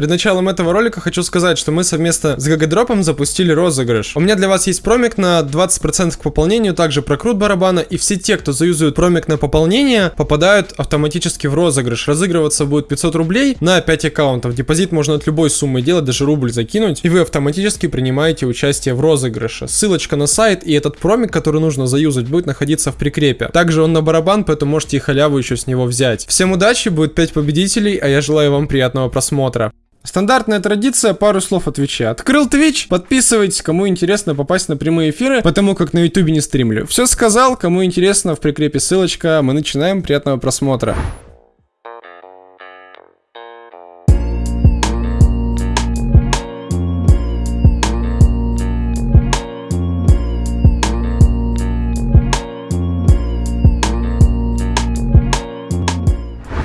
Перед началом этого ролика хочу сказать, что мы совместно с Гагадропом запустили розыгрыш. У меня для вас есть промик на 20% к пополнению, также прокрут барабана, и все те, кто заюзают промик на пополнение, попадают автоматически в розыгрыш. Разыгрываться будет 500 рублей на 5 аккаунтов. Депозит можно от любой суммы делать, даже рубль закинуть, и вы автоматически принимаете участие в розыгрыше. Ссылочка на сайт и этот промик, который нужно заюзать, будет находиться в прикрепе. Также он на барабан, поэтому можете и халяву еще с него взять. Всем удачи, будет 5 победителей, а я желаю вам приятного просмотра. Стандартная традиция, пару слов отвечаю. Открыл Twitch, подписывайтесь, кому интересно попасть на прямые эфиры, потому как на YouTube не стримлю. Все сказал, кому интересно, в прикрепе ссылочка. Мы начинаем, приятного просмотра.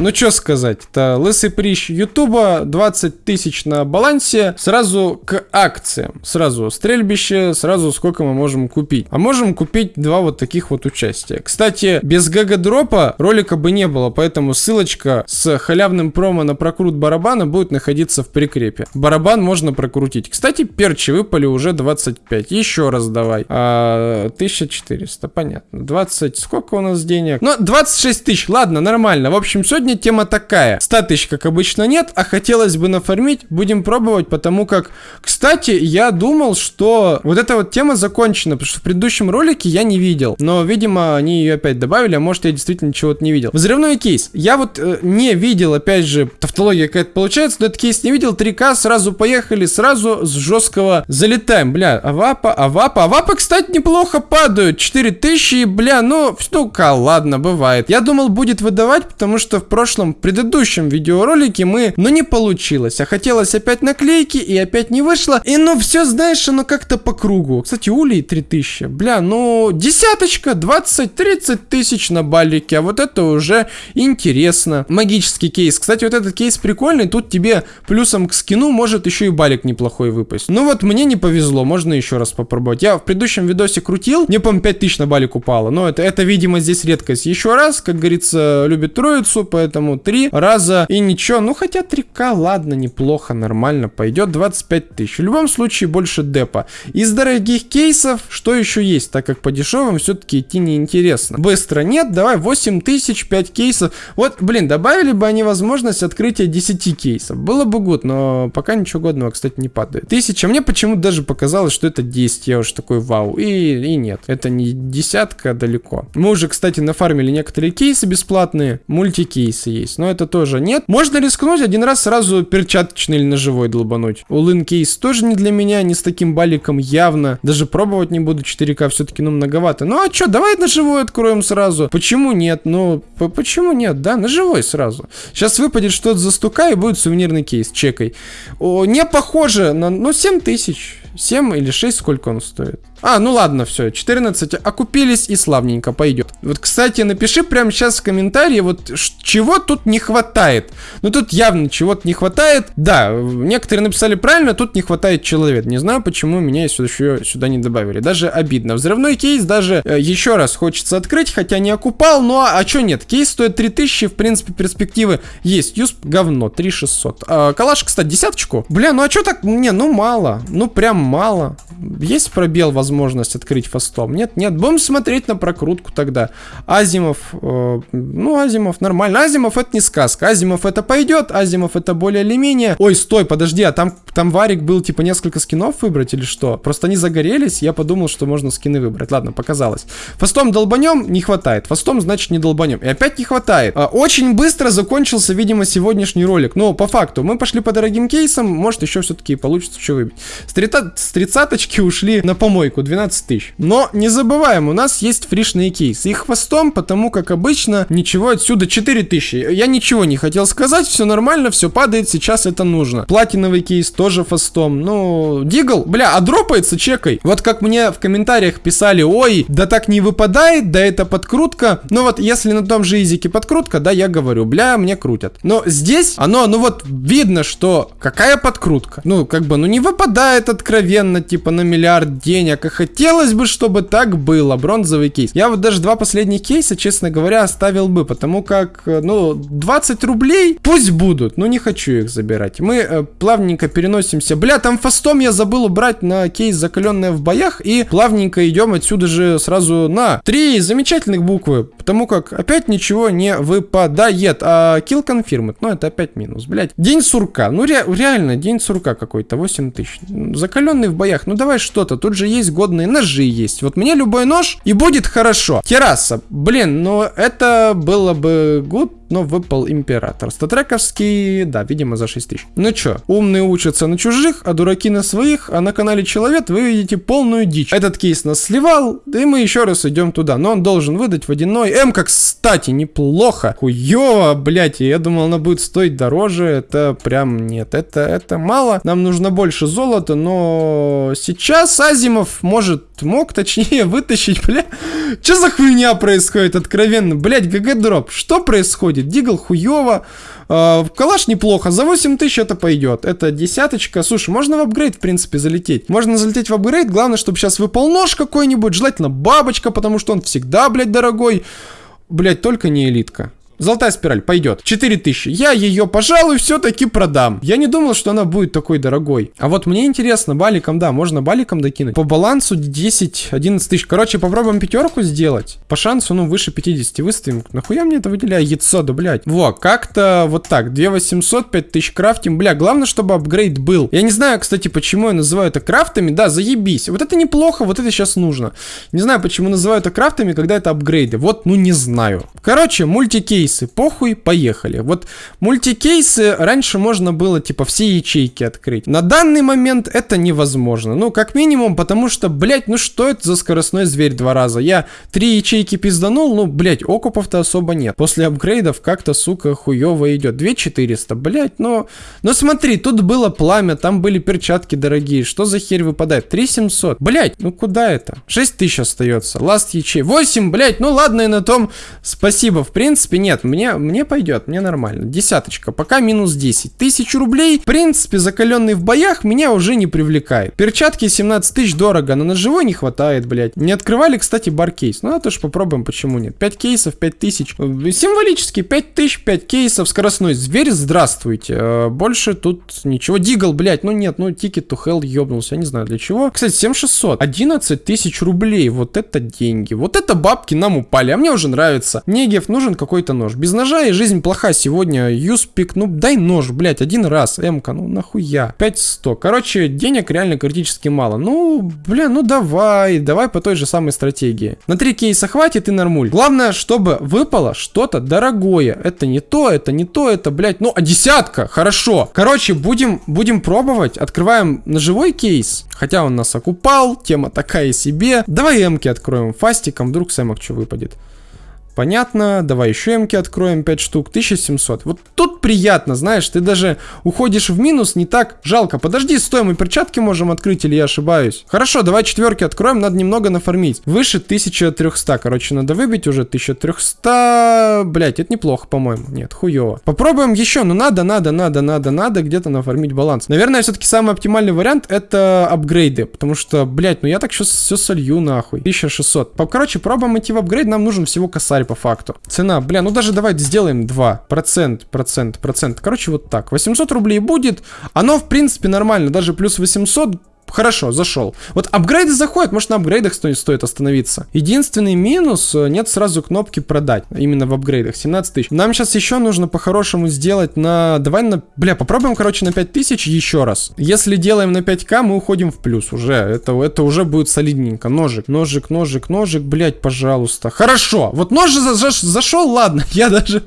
Ну что сказать, это лысый прищ Ютуба, 20 тысяч на балансе, сразу к акциям. Сразу стрельбище, сразу сколько мы можем купить. А можем купить два вот таких вот участия. Кстати, без гага-дропа ролика бы не было, поэтому ссылочка с халявным промо на прокрут барабана будет находиться в прикрепе. Барабан можно прокрутить. Кстати, перчи выпали уже 25. Еще раз давай. А, 1400, понятно. 20, сколько у нас денег? Ну, 26 тысяч, ладно, нормально. В общем, сегодня сегодня тема такая. 100 тысяч, как обычно, нет, а хотелось бы нафармить. Будем пробовать, потому как... Кстати, я думал, что вот эта вот тема закончена, потому что в предыдущем ролике я не видел. Но, видимо, они ее опять добавили, а может я действительно чего-то не видел. Взрывной кейс. Я вот э, не видел, опять же, тавтология какая-то получается, но этот кейс не видел. 3К, сразу поехали, сразу с жесткого залетаем. Бля, авапа, авапа. Авапа, кстати, неплохо падают. 4000, бля, ну, ну-ка, ладно, бывает. Я думал, будет выдавать, потому что в прошлом, предыдущем видеоролике мы, но не получилось. А хотелось опять наклейки и опять не вышло. И ну все, знаешь, оно как-то по кругу. Кстати, улей 3000. Бля, ну десяточка, 20-30 тысяч на балике. А вот это уже интересно. Магический кейс. Кстати, вот этот кейс прикольный. Тут тебе плюсом к скину может еще и балик неплохой выпасть. Ну вот мне не повезло. Можно еще раз попробовать. Я в предыдущем видосе крутил. Мне, по-моему, 5000 на балик упало. Но это, это, видимо, здесь редкость. Еще раз, как говорится, любит троицу, поэтому поэтому три раза и ничего. Ну, хотя 3К, ладно, неплохо, нормально пойдет. 25 тысяч. В любом случае, больше депа. Из дорогих кейсов, что еще есть? Так как по дешевым все-таки идти неинтересно. Быстро нет, давай 8 тысяч, 5 кейсов. Вот, блин, добавили бы они возможность открытия 10 кейсов. Было бы гуд, но пока ничего годного, кстати, не падает. Тысяча. Мне почему-то даже показалось, что это 10. Я уж такой, вау. И, и нет, это не десятка далеко. Мы уже, кстати, нафармили некоторые кейсы бесплатные, мультикейсы кейсы есть, но это тоже нет. Можно рискнуть один раз сразу перчаточный или ножевой долбануть. Улын кейс тоже не для меня, не с таким баликом явно. Даже пробовать не буду, 4К все-таки, ну, многовато. Ну, а что, давай ножевой откроем сразу. Почему нет? Ну, почему нет, да? Ножевой сразу. Сейчас выпадет что-то за стука и будет сувенирный кейс, чекай. О, не похоже на, ну, 7 тысяч. 7 или 6, сколько он стоит? А, ну ладно, все, 14, окупились и славненько пойдет. Вот, кстати, напиши прямо сейчас в комментарии, вот чего тут не хватает. Ну тут явно чего-то не хватает. Да, некоторые написали правильно, тут не хватает человек. Не знаю, почему меня сюда, еще сюда не добавили. Даже обидно. Взрывной кейс даже э, еще раз хочется открыть, хотя не окупал. Ну а, а что нет? Кейс стоит 3000, в принципе, перспективы есть. Юсп говно, 3600. А, калаш, кстати, десяточку. Бля, ну а что так? Не, ну мало. Ну прям мало. Есть пробел, возможность открыть фастом? Нет, нет. Будем смотреть на прокрутку тогда. Азимов, э, ну, Азимов нормально. Азимов это не сказка. Азимов это пойдет, Азимов это более или менее. Ой, стой, подожди, а там, там варик был типа несколько скинов выбрать или что? Просто они загорелись, я подумал, что можно скины выбрать. Ладно, показалось. Фастом долбанем, не хватает. Фастом, значит, не долбанем. И опять не хватает. А, очень быстро закончился, видимо, сегодняшний ролик. Но по факту, мы пошли по дорогим кейсам, может еще все-таки получится что выбить. С, 30, с тридцаточки ушли на помойку, 12 тысяч. Но не забываем, у нас есть фришные кейсы. Их фастом, потому как обычно ничего отсюда 4 тысячи. Я ничего не хотел сказать, все нормально, все падает, сейчас это нужно. Платиновый кейс тоже фастом. Ну, Дигл, бля, а дропается чекай. Вот как мне в комментариях писали, ой, да так не выпадает, да это подкрутка. Ну вот, если на том же изике подкрутка, да, я говорю, бля, мне крутят. Но здесь оно, ну вот, видно, что какая подкрутка. Ну, как бы, ну не выпадает откровенно откровенно, типа, на миллиард денег. И хотелось бы, чтобы так было. Бронзовый кейс. Я вот даже два последних кейса, честно говоря, оставил бы, потому как, э, ну, 20 рублей пусть будут, но не хочу их забирать. Мы э, плавненько переносимся. Бля, там фастом я забыл убрать на кейс закаленная в боях, и плавненько идем отсюда же сразу на три замечательных буквы, потому как опять ничего не выпадает. А kill confirmed, ну это опять минус, блять. День сурка, ну ре реально, день сурка какой-то, 8 тысяч. Закаленный в боях, ну давай что-то, тут же есть годные ножи есть. Вот мне любой нож и будет хорошо. Терраса, блин, ну это было бы good, но выпал император. Статрековский, да, видимо, за 6 тысяч. Ну чё, умные учатся на чужих, а дураки на своих, а на канале Человек вы видите полную дичь. Этот кейс нас сливал, да и мы еще раз идем туда, но он должен выдать водяной. М, как кстати, неплохо. Хуёво, блядь, я думал, она будет стоить дороже, это прям нет, это, это мало. Нам нужно больше золота, но сейчас Азимов может, мог точнее вытащить, бля. Что за хуйня происходит, откровенно? Блядь, ГГ дроп, что происходит? Дигл хуево. Э, калаш неплохо. За 8 тысяч это пойдет. Это десяточка. Слушай, можно в апгрейд, в принципе, залететь. Можно залететь в апгрейд. Главное, чтобы сейчас выпал нож какой-нибудь. Желательно бабочка, потому что он всегда, блядь, дорогой. Блядь, только не элитка. Золотая спираль, пойдет. 4000. Я ее, пожалуй, все-таки продам. Я не думал, что она будет такой дорогой. А вот мне интересно, баликом, да, можно баликом докинуть. По балансу 10-11 тысяч. Короче, попробуем пятерку сделать. По шансу, ну, выше 50 выставим. Нахуя мне это выделяю? Яйцо, да, блядь. Во, как-то вот так. 2800, 5000 крафтим. Бля, главное, чтобы апгрейд был. Я не знаю, кстати, почему я называю это крафтами. Да, заебись. Вот это неплохо, вот это сейчас нужно. Не знаю, почему называю это крафтами, когда это апгрейды. Вот, ну, не знаю. Короче, мультикейс мультикейсы, похуй, поехали. Вот мультикейсы раньше можно было типа все ячейки открыть. На данный момент это невозможно. Ну, как минимум, потому что, блять, ну что это за скоростной зверь два раза? Я три ячейки пизданул, ну, блять, окупов-то особо нет. После апгрейдов как-то, сука, хуево идет. 2400, блять, но... Но смотри, тут было пламя, там были перчатки дорогие. Что за херь выпадает? 3700. Блять, ну куда это? 6000 остается. Last ячей. 8, блять, ну ладно и на том спасибо. В принципе, нет, нет, мне, мне пойдет, мне нормально. Десяточка, пока минус 10. Тысячу рублей, в принципе, закаленный в боях, меня уже не привлекает. Перчатки 17 тысяч дорого, но на живой не хватает, блядь. Не открывали, кстати, баркейс. Ну, это ж попробуем, почему нет. 5 кейсов, 5 тысяч. Символически 5 тысяч, 5 кейсов. Скоростной зверь, здравствуйте. Э, больше тут ничего. Дигл, блядь, ну нет, ну Ticket to Hell ёбнулся, я не знаю для чего. Кстати, 7600. 11 тысяч рублей, вот это деньги. Вот это бабки нам упали, а мне уже нравится. Негев, нужен какой-то нож. Без ножа и жизнь плоха сегодня. Юспик, ну дай нож, блять, один раз. М-ка, ну нахуя. 5100. Короче, денег реально критически мало. Ну, бля, ну давай, давай по той же самой стратегии. На три кейса хватит и нормуль. Главное, чтобы выпало что-то дорогое. Это не то, это не то, это, блять, ну, а десятка, хорошо. Короче, будем, будем пробовать. Открываем ножевой кейс. Хотя он нас окупал, тема такая себе. Давай эмки откроем фастиком, вдруг с эмок что выпадет. Понятно, давай еще эмки откроем 5 штук, 1700. Вот тут приятно, знаешь, ты даже уходишь в минус не так жалко. Подожди, стой, мы перчатки можем открыть или я ошибаюсь? Хорошо, давай четверки откроем, надо немного нафармить. Выше 1300, короче, надо выбить уже 1300. Блять, это неплохо, по-моему. Нет, хуево. Попробуем еще, ну надо, надо, надо, надо, надо где-то нафармить баланс. Наверное, все-таки самый оптимальный вариант это апгрейды, потому что, блять, ну я так сейчас все солью нахуй. 1600. Короче, пробуем идти в апгрейд, нам нужен всего косарь тварь по факту. Цена, бля, ну даже давайте сделаем 2. Процент, процент, процент. Короче, вот так. 800 рублей будет. Оно, в принципе, нормально. Даже плюс 800 Хорошо, зашел. Вот апгрейды заходят, может на апгрейдах стоит, стоит остановиться. Единственный минус, э, нет сразу кнопки продать, именно в апгрейдах, 17 тысяч. Нам сейчас еще нужно по-хорошему сделать на, давай на, бля, попробуем, короче, на 5 тысяч еще раз. Если делаем на 5к, мы уходим в плюс уже, это, это уже будет солидненько. Ножик, ножик, ножик, ножик, блять, пожалуйста. Хорошо, вот нож за, за, зашел, ладно, я даже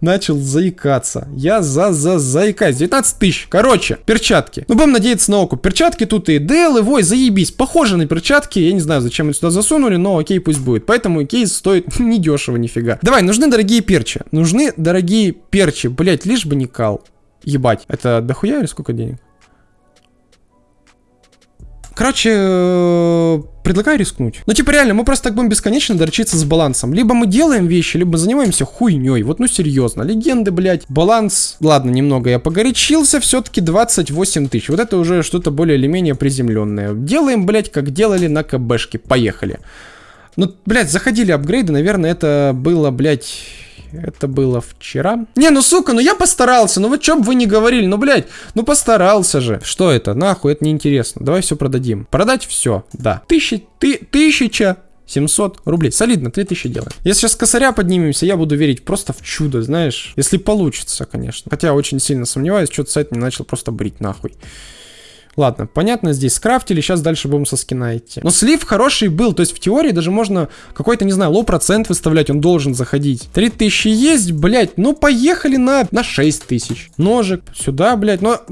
начал заикаться. Я за за заикаюсь. 19 тысяч. Короче, перчатки. Ну, будем надеяться на оку. Перчатки тут и DL, и вой, заебись. Похоже на перчатки. Я не знаю, зачем их сюда засунули, но окей, пусть будет. Поэтому кейс стоит недешево нифига. Давай, нужны дорогие перчи. Нужны дорогие перчи. Блять, лишь бы не кал. Ебать. Это дохуя или сколько денег? Короче, э, предлагаю рискнуть. Ну, типа, реально, мы просто так будем бесконечно дорчиться с балансом. Либо мы делаем вещи, либо занимаемся хуйней. Вот, ну, серьезно. Легенды, блядь. Баланс, ладно, немного я погорячился, все-таки 28 тысяч. Вот это уже что-то более или менее приземленное. Делаем, блядь, как делали на КБшке. Поехали. Ну, блядь, заходили апгрейды, наверное, это было, блядь... Это было вчера. Не, ну сука, ну я постарался. Ну вот чё бы вы не говорили. Ну, блядь, ну постарался же. Что это? Нахуй, это неинтересно. Давай все продадим. Продать все, да. Тысяча, ты, тысяча 700 рублей. Солидно, 3000 делаем. Если сейчас косаря поднимемся, я буду верить просто в чудо, знаешь. Если получится, конечно. Хотя очень сильно сомневаюсь, что-то сайт не начал просто брить нахуй. Ладно, понятно, здесь скрафтили, сейчас дальше будем со скина идти. Но слив хороший был, то есть в теории даже можно какой-то, не знаю, low процент выставлять, он должен заходить. 3000 есть, блядь, ну поехали на, на 6000. Ножик, сюда, блядь, но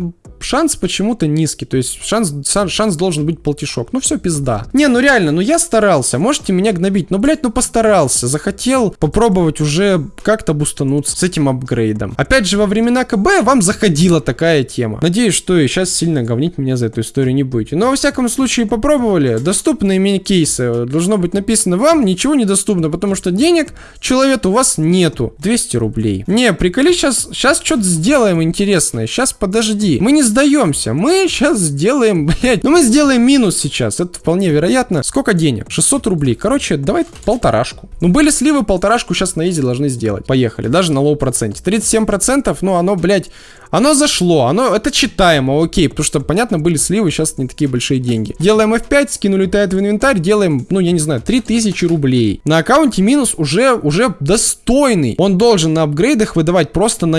шанс почему-то низкий, то есть шанс, шанс должен быть полтишок. Ну все, пизда. Не, ну реально, ну я старался, можете меня гнобить, ну, блядь, ну постарался, захотел попробовать уже как-то бустануться с этим апгрейдом. Опять же, во времена КБ вам заходила такая тема. Надеюсь, что и сейчас сильно говнить меня за эту историю не будете. Но во всяком случае попробовали. Доступные мини-кейсы. Должно быть написано вам, ничего недоступно, потому что денег человек у вас нету. 200 рублей. Не, приколи сейчас, сейчас что-то сделаем интересное. Сейчас подожди. Мы не сдаемся. Мы сейчас сделаем, блядь, ну мы сделаем минус сейчас. Это вполне вероятно. Сколько денег? 600 рублей. Короче, давай полторашку. Ну были сливы, полторашку сейчас на easy должны сделать. Поехали. Даже на low проценте. 37%, ну оно, блядь, оно зашло, оно, это читаемо, окей, потому что, понятно, были сливы, сейчас не такие большие деньги. Делаем F5, скин улетает в инвентарь, делаем, ну, я не знаю, 3000 рублей. На аккаунте минус уже, уже достойный. Он должен на апгрейдах выдавать просто на,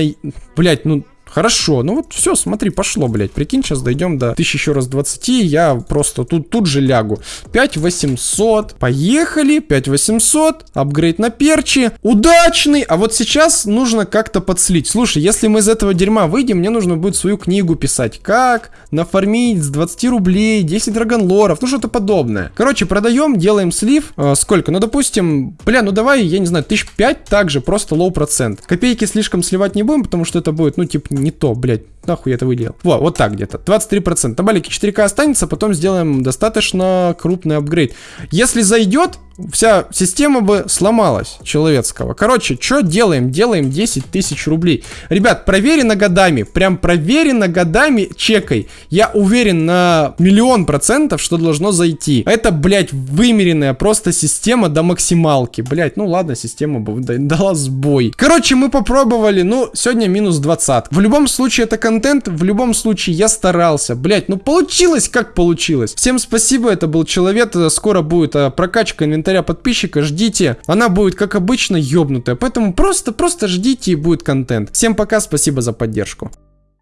блять, ну, Хорошо, ну вот все, смотри, пошло, блядь. Прикинь, сейчас дойдем до 1000 еще раз 20, я просто тут, тут же лягу. 5800, поехали, 5800, апгрейд на перчи, удачный, а вот сейчас нужно как-то подслить. Слушай, если мы из этого дерьма выйдем, мне нужно будет свою книгу писать. Как нафармить с 20 рублей 10 драгонлоров, ну что-то подобное. Короче, продаем, делаем слив. Э, сколько? Ну, допустим, бля, ну давай, я не знаю, 1005 также, просто low процент. Копейки слишком сливать не будем, потому что это будет, ну, типа, не то, блядь. Нахуй я это выделил. Вот, вот так где-то. 23%. На балике 4К останется, потом сделаем достаточно крупный апгрейд. Если зайдет, вся система бы сломалась человеческого. Короче, что делаем? Делаем 10 тысяч рублей. Ребят, проверено годами, прям проверено годами чекой. Я уверен на миллион процентов, что должно зайти. Это, блядь, вымеренная просто система до максималки. Блядь, ну ладно, система бы дала сбой. Короче, мы попробовали, ну, сегодня минус 20. В любом случае, это контент, в любом случае, я старался. Блядь, ну получилось, как получилось. Всем спасибо, это был Человек, скоро будет а, прокачка инвентаря подписчика, ждите. Она будет, как обычно, ёбнутая. Поэтому просто-просто ждите и будет контент. Всем пока, спасибо за поддержку.